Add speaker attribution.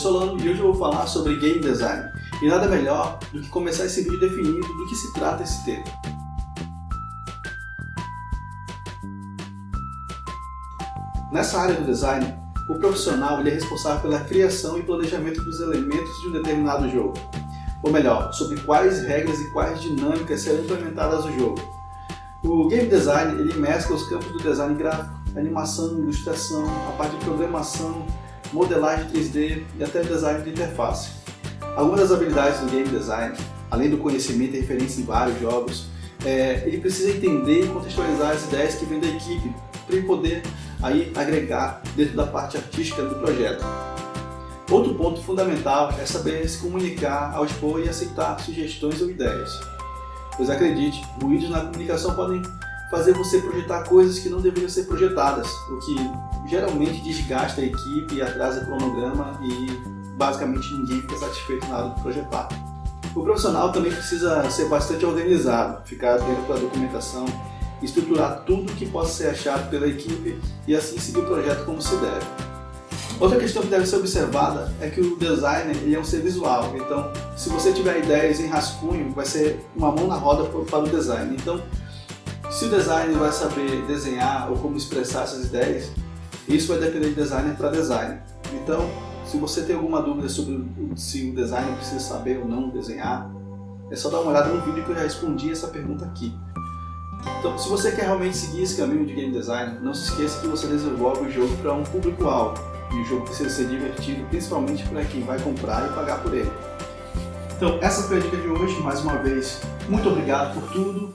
Speaker 1: Solano e hoje eu vou falar sobre Game Design. E nada melhor do que começar esse vídeo definindo do que se trata esse tema. Nessa área do design, o profissional é responsável pela criação e planejamento dos elementos de um determinado jogo. Ou melhor, sobre quais regras e quais dinâmicas serão implementadas no jogo. O Game Design ele mescla os campos do design gráfico, animação, ilustração, a parte de programação, modelagem 3D e até design de interface. Algumas das habilidades do Game Design, além do conhecimento e referência em vários jogos, é, ele precisa entender e contextualizar as ideias que vêm da equipe para ele poder aí agregar dentro da parte artística do projeto. Outro ponto fundamental é saber se comunicar expor e aceitar sugestões ou ideias. Pois acredite, ruídos na comunicação podem fazer você projetar coisas que não deveriam ser projetadas, o que geralmente desgasta a equipe atrasa o cronograma e basicamente ninguém fica satisfeito na hora de projetar. O profissional também precisa ser bastante organizado, ficar atento para a documentação, estruturar tudo que possa ser achado pela equipe e assim seguir o projeto como se deve. Outra questão que deve ser observada é que o designer ele é um ser visual, então se você tiver ideias em rascunho, vai ser uma mão na roda para o design. Então, se o designer vai saber desenhar ou como expressar essas ideias, isso vai depender de designer para designer. Então, se você tem alguma dúvida sobre se o designer precisa saber ou não desenhar, é só dar uma olhada no vídeo que eu já respondi essa pergunta aqui. Então, se você quer realmente seguir esse caminho de game design, não se esqueça que você desenvolve o jogo para um público-alvo. E o jogo precisa ser divertido, principalmente para quem vai comprar e pagar por ele. Então, essa foi a dica de hoje. Mais uma vez, muito obrigado por tudo